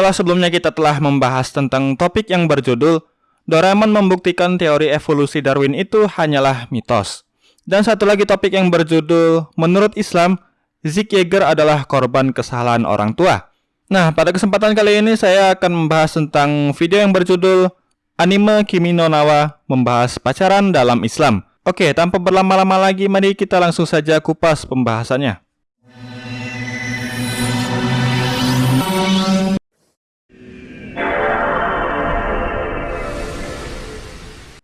Setelah sebelumnya kita telah membahas tentang topik yang berjudul Doraemon membuktikan teori evolusi Darwin itu hanyalah mitos. Dan satu lagi topik yang berjudul Menurut Islam, Zeke Yeager adalah korban kesalahan orang tua. Nah, pada kesempatan kali ini saya akan membahas tentang video yang berjudul Anime Kimi no Nawa membahas pacaran dalam Islam. Oke, tanpa berlama-lama lagi, mari kita langsung saja kupas pembahasannya.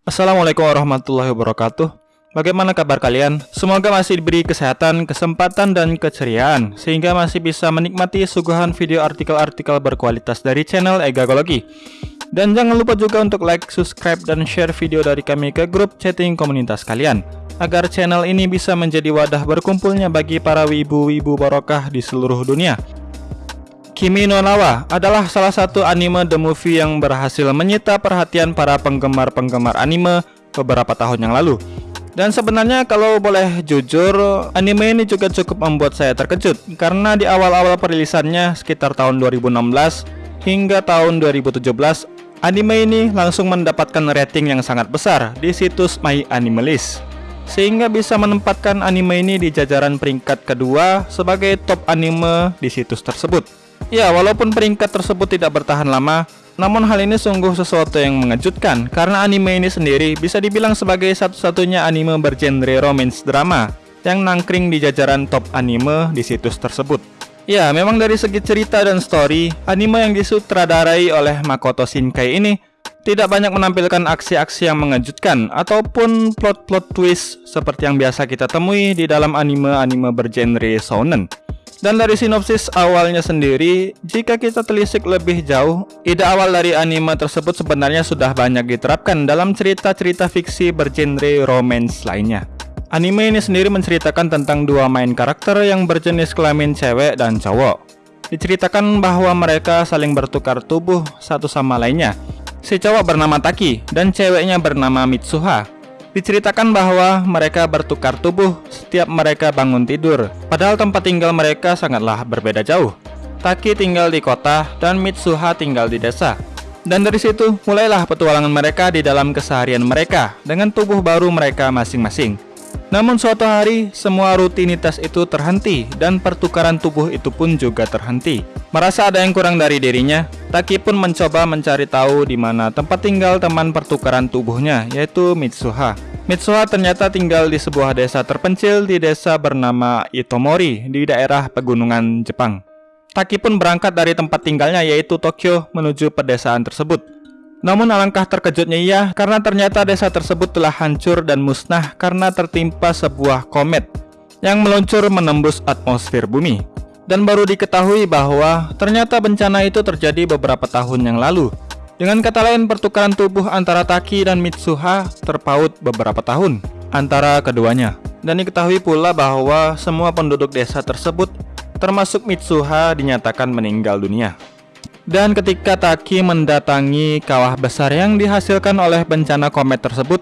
Assalamualaikum warahmatullahi wabarakatuh. Bagaimana kabar kalian? Semoga masih diberi kesehatan, kesempatan, dan keceriaan Sehingga masih bisa menikmati suguhan video artikel-artikel berkualitas dari channel Egagologi Dan jangan lupa juga untuk like, subscribe, dan share video dari kami ke grup chatting komunitas kalian Agar channel ini bisa menjadi wadah berkumpulnya bagi para wibu-wibu barokah di seluruh dunia Kimi no Nawa adalah salah satu anime The Movie yang berhasil menyita perhatian para penggemar-penggemar anime beberapa tahun yang lalu. Dan sebenarnya kalau boleh jujur, anime ini juga cukup membuat saya terkejut karena di awal-awal perilisannya sekitar tahun 2016 hingga tahun 2017, anime ini langsung mendapatkan rating yang sangat besar di situs My Animalist sehingga bisa menempatkan anime ini di jajaran peringkat kedua sebagai top anime di situs tersebut. Ya, walaupun peringkat tersebut tidak bertahan lama, namun hal ini sungguh sesuatu yang mengejutkan karena anime ini sendiri bisa dibilang sebagai satu-satunya anime bergenre romance drama yang nangkring di jajaran top anime di situs tersebut. Ya, memang dari segi cerita dan story, anime yang disutradarai oleh Makoto Shinkai ini tidak banyak menampilkan aksi-aksi yang mengejutkan ataupun plot-plot twist seperti yang biasa kita temui di dalam anime-anime bergenre shonen. Dan dari sinopsis awalnya sendiri, jika kita telisik lebih jauh, ide awal dari anime tersebut sebenarnya sudah banyak diterapkan dalam cerita-cerita fiksi bergenre romance lainnya. Anime ini sendiri menceritakan tentang dua main karakter yang berjenis kelamin cewek dan cowok. Diceritakan bahwa mereka saling bertukar tubuh satu sama lainnya. Si cowok bernama Taki dan ceweknya bernama Mitsuha Diceritakan bahwa mereka bertukar tubuh setiap mereka bangun tidur, padahal tempat tinggal mereka sangatlah berbeda jauh. Taki tinggal di kota dan Mitsuha tinggal di desa. Dan dari situ mulailah petualangan mereka di dalam keseharian mereka dengan tubuh baru mereka masing-masing. Namun suatu hari, semua rutinitas itu terhenti dan pertukaran tubuh itu pun juga terhenti. Merasa ada yang kurang dari dirinya, Taki pun mencoba mencari tahu di mana tempat tinggal teman pertukaran tubuhnya, yaitu Mitsuha. Mitsuha ternyata tinggal di sebuah desa terpencil di desa bernama Itomori di daerah pegunungan Jepang. Taki pun berangkat dari tempat tinggalnya yaitu Tokyo menuju pedesaan tersebut. Namun alangkah terkejutnya ia karena ternyata desa tersebut telah hancur dan musnah karena tertimpa sebuah komet yang meluncur menembus atmosfer bumi. Dan baru diketahui bahwa ternyata bencana itu terjadi beberapa tahun yang lalu. Dengan kata lain pertukaran tubuh antara Taki dan Mitsuha terpaut beberapa tahun antara keduanya. Dan diketahui pula bahwa semua penduduk desa tersebut termasuk Mitsuha dinyatakan meninggal dunia. Dan ketika Taki mendatangi kawah besar yang dihasilkan oleh bencana komet tersebut,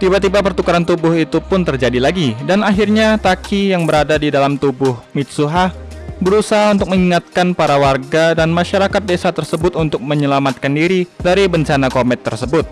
tiba-tiba pertukaran tubuh itu pun terjadi lagi dan akhirnya Taki yang berada di dalam tubuh Mitsuha berusaha untuk mengingatkan para warga dan masyarakat desa tersebut untuk menyelamatkan diri dari bencana komet tersebut.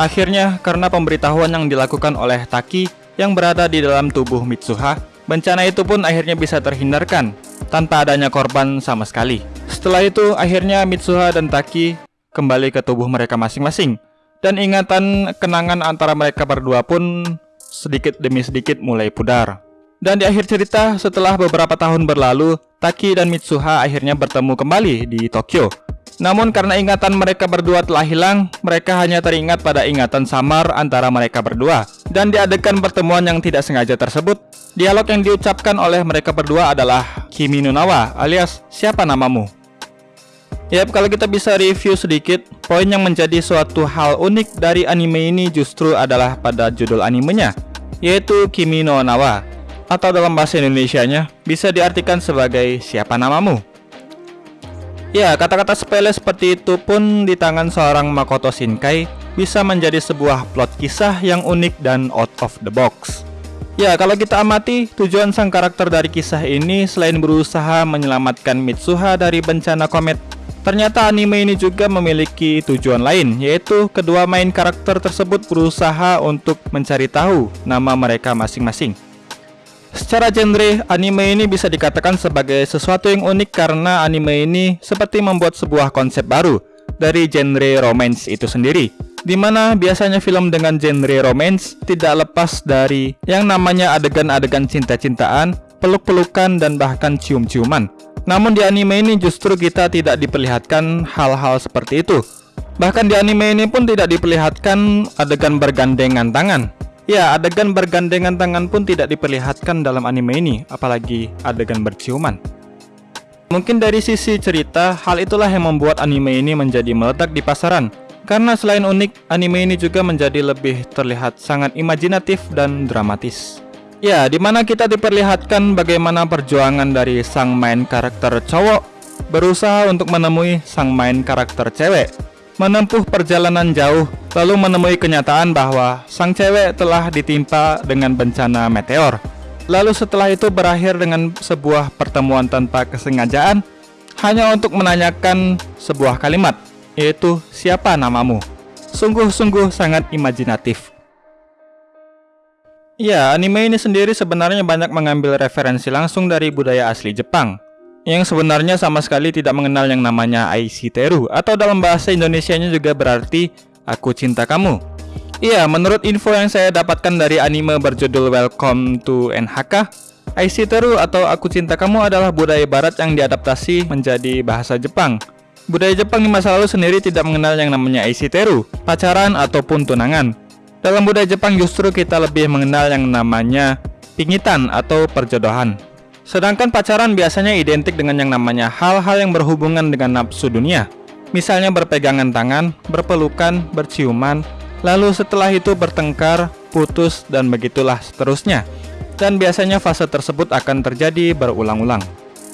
Akhirnya, karena pemberitahuan yang dilakukan oleh Taki yang berada di dalam tubuh Mitsuha, bencana itu pun akhirnya bisa terhindarkan tanpa adanya korban sama sekali. Setelah itu, akhirnya Mitsuha dan Taki kembali ke tubuh mereka masing-masing. Dan ingatan kenangan antara mereka berdua pun sedikit demi sedikit mulai pudar. Dan di akhir cerita, setelah beberapa tahun berlalu, Taki dan Mitsuha akhirnya bertemu kembali di Tokyo. Namun karena ingatan mereka berdua telah hilang, mereka hanya teringat pada ingatan samar antara mereka berdua. Dan di adegan pertemuan yang tidak sengaja tersebut, dialog yang diucapkan oleh mereka berdua adalah Kimi Nunawa alias siapa namamu? Yap, kalau kita bisa review sedikit, poin yang menjadi suatu hal unik dari anime ini justru adalah pada judul animenya, yaitu Kimi no Nawa, atau dalam bahasa Indonesianya bisa diartikan sebagai siapa namamu. Ya, kata-kata sepele seperti itu pun di tangan seorang Makoto Shinkai bisa menjadi sebuah plot kisah yang unik dan out of the box. Ya, kalau kita amati, tujuan sang karakter dari kisah ini selain berusaha menyelamatkan Mitsuha dari bencana komet Ternyata anime ini juga memiliki tujuan lain, yaitu kedua main karakter tersebut berusaha untuk mencari tahu nama mereka masing-masing. Secara genre, anime ini bisa dikatakan sebagai sesuatu yang unik karena anime ini seperti membuat sebuah konsep baru dari genre romance itu sendiri. Di mana biasanya film dengan genre romance tidak lepas dari yang namanya adegan-adegan cinta-cintaan, peluk-pelukan, dan bahkan cium-ciuman. Namun di anime ini justru kita tidak diperlihatkan hal-hal seperti itu. Bahkan di anime ini pun tidak diperlihatkan adegan bergandengan tangan. Ya, adegan bergandengan tangan pun tidak diperlihatkan dalam anime ini, apalagi adegan berciuman. Mungkin dari sisi cerita, hal itulah yang membuat anime ini menjadi meledak di pasaran. Karena selain unik, anime ini juga menjadi lebih terlihat sangat imajinatif dan dramatis. Ya, di mana kita diperlihatkan bagaimana perjuangan dari sang main karakter cowok berusaha untuk menemui sang main karakter cewek, menempuh perjalanan jauh, lalu menemui kenyataan bahwa sang cewek telah ditimpa dengan bencana meteor. Lalu setelah itu berakhir dengan sebuah pertemuan tanpa kesengajaan, hanya untuk menanyakan sebuah kalimat, yaitu siapa namamu. Sungguh-sungguh sangat imajinatif. Ya, anime ini sendiri sebenarnya banyak mengambil referensi langsung dari budaya asli Jepang yang sebenarnya sama sekali tidak mengenal yang namanya Aishiteru atau dalam bahasa Indonesianya juga berarti aku cinta kamu. Iya, menurut info yang saya dapatkan dari anime berjudul Welcome to NHK, Aishiteru atau aku cinta kamu adalah budaya barat yang diadaptasi menjadi bahasa Jepang. Budaya Jepang di masa lalu sendiri tidak mengenal yang namanya Aishiteru, pacaran ataupun tunangan. Dalam budaya Jepang justru kita lebih mengenal yang namanya pingitan atau perjodohan. Sedangkan pacaran biasanya identik dengan yang namanya hal-hal yang berhubungan dengan nafsu dunia. Misalnya berpegangan tangan, berpelukan, berciuman, lalu setelah itu bertengkar, putus, dan begitulah seterusnya. Dan biasanya fase tersebut akan terjadi berulang-ulang.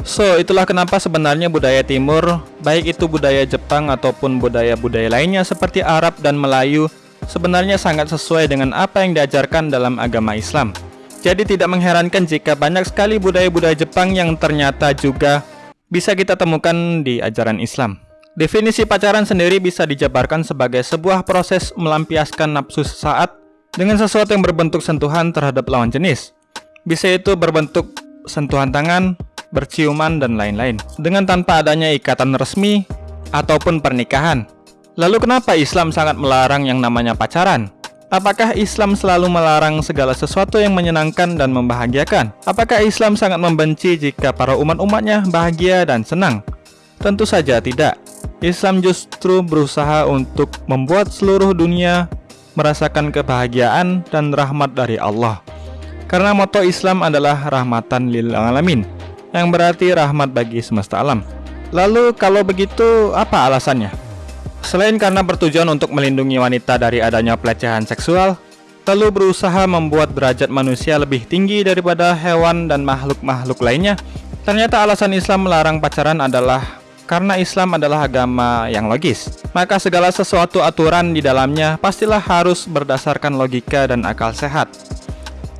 So, itulah kenapa sebenarnya budaya timur, baik itu budaya Jepang ataupun budaya-budaya lainnya seperti Arab dan Melayu, sebenarnya sangat sesuai dengan apa yang diajarkan dalam agama Islam. Jadi tidak mengherankan jika banyak sekali budaya-budaya Jepang yang ternyata juga bisa kita temukan di ajaran Islam. Definisi pacaran sendiri bisa dijabarkan sebagai sebuah proses melampiaskan nafsu sesaat dengan sesuatu yang berbentuk sentuhan terhadap lawan jenis. Bisa itu berbentuk sentuhan tangan, berciuman, dan lain-lain. Dengan tanpa adanya ikatan resmi ataupun pernikahan. Lalu kenapa Islam sangat melarang yang namanya pacaran? Apakah Islam selalu melarang segala sesuatu yang menyenangkan dan membahagiakan? Apakah Islam sangat membenci jika para umat-umatnya bahagia dan senang? Tentu saja tidak. Islam justru berusaha untuk membuat seluruh dunia merasakan kebahagiaan dan rahmat dari Allah. Karena moto Islam adalah rahmatan lil alamin, yang berarti rahmat bagi semesta alam. Lalu kalau begitu apa alasannya? Selain karena bertujuan untuk melindungi wanita dari adanya pelecehan seksual, lalu berusaha membuat derajat manusia lebih tinggi daripada hewan dan makhluk-makhluk lainnya, ternyata alasan Islam melarang pacaran adalah karena Islam adalah agama yang logis. Maka segala sesuatu aturan di dalamnya pastilah harus berdasarkan logika dan akal sehat.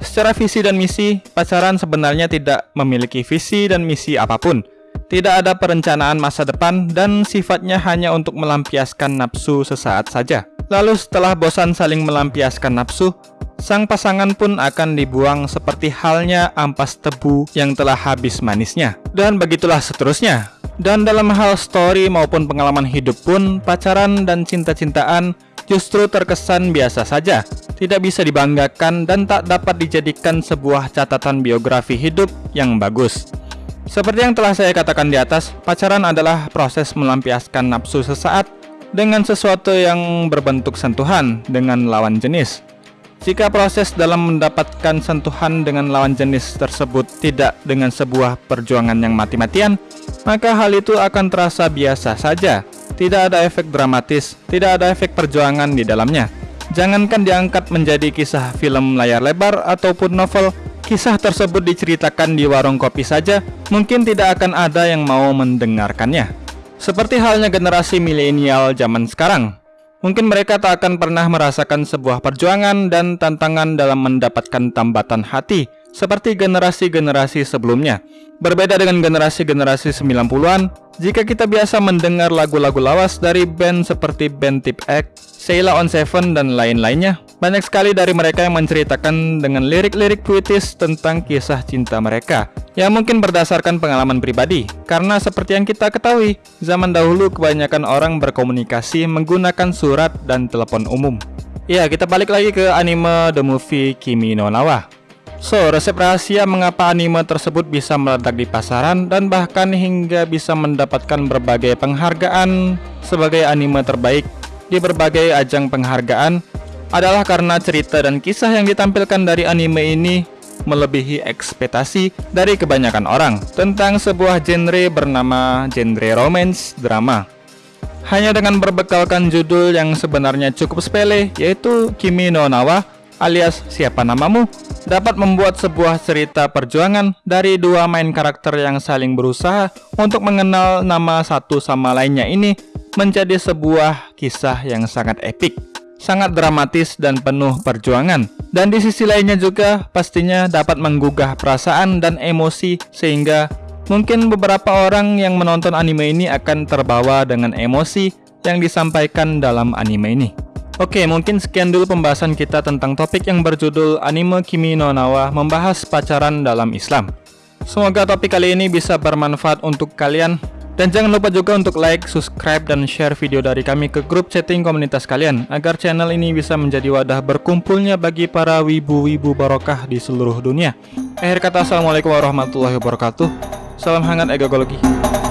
Secara visi dan misi, pacaran sebenarnya tidak memiliki visi dan misi apa pun, tidak ada perencanaan masa depan dan sifatnya hanya untuk melampiaskan nafsu sesaat saja. Lalu setelah bosan saling melampiaskan nafsu, sang pasangan pun akan dibuang seperti halnya ampas tebu yang telah habis manisnya. Dan begitulah seterusnya. Dan dalam hal story maupun pengalaman hidup pun, pacaran dan cinta-cintaan justru terkesan biasa saja, tidak bisa dibanggakan dan tak dapat dijadikan sebuah catatan biografi hidup yang bagus. Seperti yang telah saya katakan di atas, pacaran adalah proses melampiaskan nafsu sesaat dengan sesuatu yang berbentuk sentuhan dengan lawan jenis. Jika proses dalam mendapatkan sentuhan dengan lawan jenis tersebut tidak dengan sebuah perjuangan yang mati-matian, maka hal itu akan terasa biasa saja. Tidak ada efek dramatis, tidak ada efek perjuangan di dalamnya. Jangankan diangkat menjadi kisah film layar lebar ataupun novel, kisah tersebut diceritakan di warung kopi saja, mungkin tidak akan ada yang mau mendengarkannya. Seperti halnya generasi milenial zaman sekarang. Mungkin mereka tak akan pernah merasakan sebuah perjuangan dan tantangan dalam mendapatkan tambatan hati seperti generasi-generasi sebelumnya. Berbeda dengan generasi-generasi 90-an, jika kita biasa mendengar lagu-lagu lawas dari band seperti band Tip X, Sheila on Seven, dan lain-lainnya, banyak sekali dari mereka yang menceritakan dengan lirik-lirik puitis tentang kisah cinta mereka yang mungkin berdasarkan pengalaman pribadi. Karena seperti yang kita ketahui, zaman dahulu kebanyakan orang berkomunikasi menggunakan surat dan telepon umum. Ya, kita balik lagi ke anime The Movie Kimi no Nawa. So, resep rahasia mengapa anime tersebut bisa meledak di pasaran dan bahkan hingga bisa mendapatkan berbagai penghargaan sebagai anime terbaik di berbagai ajang penghargaan adalah karena cerita dan kisah yang ditampilkan dari anime ini melebihi ekspektasi dari kebanyakan orang tentang sebuah genre bernama genre romance drama. Hanya dengan berbekalkan judul yang sebenarnya cukup sepele yaitu Kimi no Nawa alias Siapa Namamu dapat membuat sebuah cerita perjuangan dari dua main karakter yang saling berusaha untuk mengenal nama satu sama lainnya ini menjadi sebuah kisah yang sangat epik, sangat dramatis dan penuh perjuangan. Dan di sisi lainnya juga pastinya dapat menggugah perasaan dan emosi sehingga mungkin beberapa orang yang menonton anime ini akan terbawa dengan emosi yang disampaikan dalam anime ini. Oke, mungkin sekian dulu pembahasan kita tentang topik yang berjudul Anime Kimi no Nawa membahas pacaran dalam Islam. Semoga topik kali ini bisa bermanfaat untuk kalian. Dan jangan lupa juga untuk like, subscribe, dan share video dari kami ke grup chatting komunitas kalian agar channel ini bisa menjadi wadah berkumpulnya bagi para wibu-wibu barokah di seluruh dunia. Akhir kata, Assalamualaikum warahmatullahi wabarakatuh. Salam hangat egologi.